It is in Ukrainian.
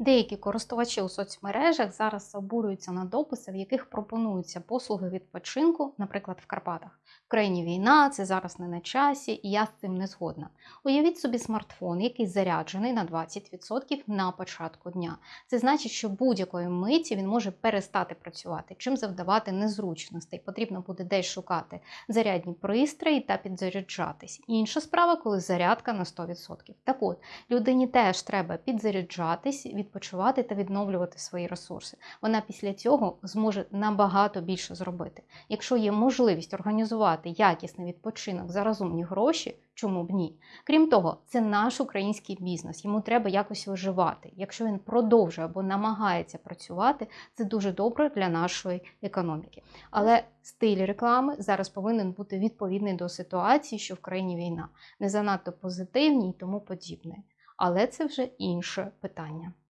Деякі користувачі у соцмережах зараз обурюються на дописи, в яких пропонуються послуги відпочинку, наприклад, в Карпатах. В країні війна, це зараз не на часі, і я з цим не згодна. Уявіть собі смартфон, який заряджений на 20% на початку дня. Це значить, що будь-якої миті він може перестати працювати, чим завдавати незручностей. Потрібно буде десь шукати зарядні пристрої та підзаряджатись. Інша справа, коли зарядка на 100%. Так от, людині теж треба підзаряджатись, відпочивати та відновлювати свої ресурси. Вона після цього зможе набагато більше зробити. Якщо є можливість організувати якісний відпочинок за розумні гроші, чому б ні? Крім того, це наш український бізнес. Йому треба якось виживати. Якщо він продовжує або намагається працювати, це дуже добре для нашої економіки. Але стиль реклами зараз повинен бути відповідний до ситуації, що в країні війна, не занадто позитивні і тому подібне. Але це вже інше питання.